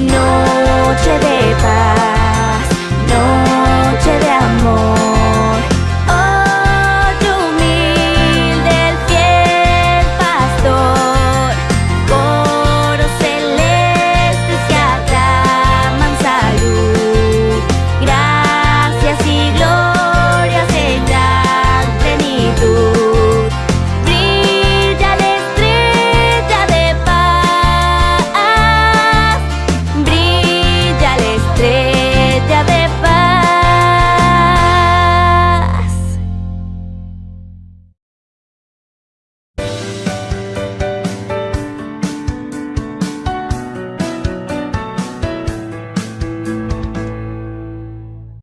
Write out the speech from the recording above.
No.